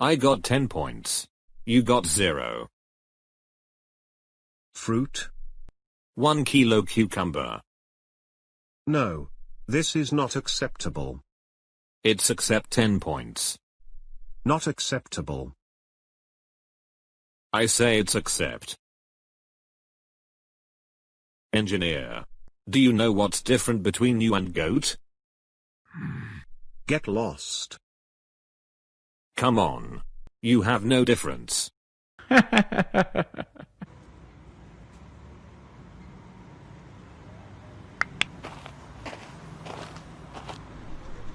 I got 10 points. You got 0. Fruit? 1 kilo cucumber. No. This is not acceptable. It's accept 10 points. Not acceptable. I say it's accept. Engineer. Do you know what's different between you and goat? Get lost. Come on. You have no difference.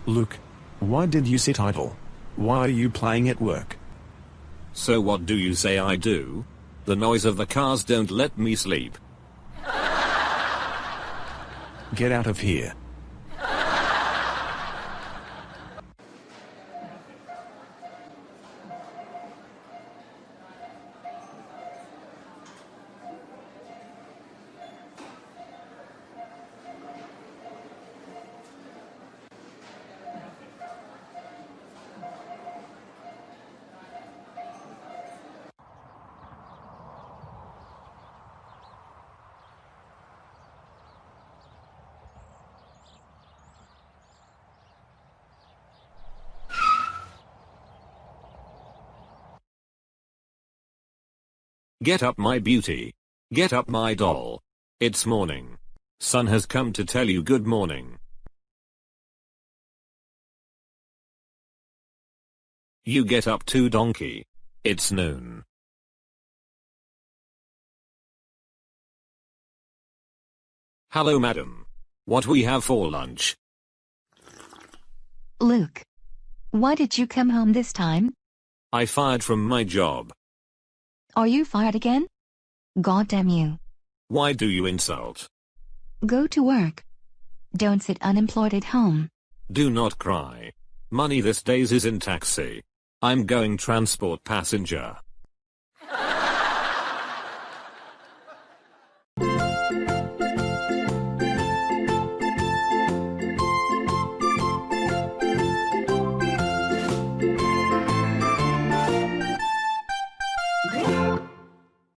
Luke. Why did you sit idle? Why are you playing at work? So what do you say I do? The noise of the cars don't let me sleep. Get out of here. Get up my beauty. Get up my doll. It's morning. Sun has come to tell you good morning. You get up too donkey. It's noon. Hello madam. What we have for lunch? Luke. Why did you come home this time? I fired from my job. Are you fired again? God damn you. Why do you insult? Go to work. Don't sit unemployed at home. Do not cry. Money this days is in taxi. I'm going transport passenger.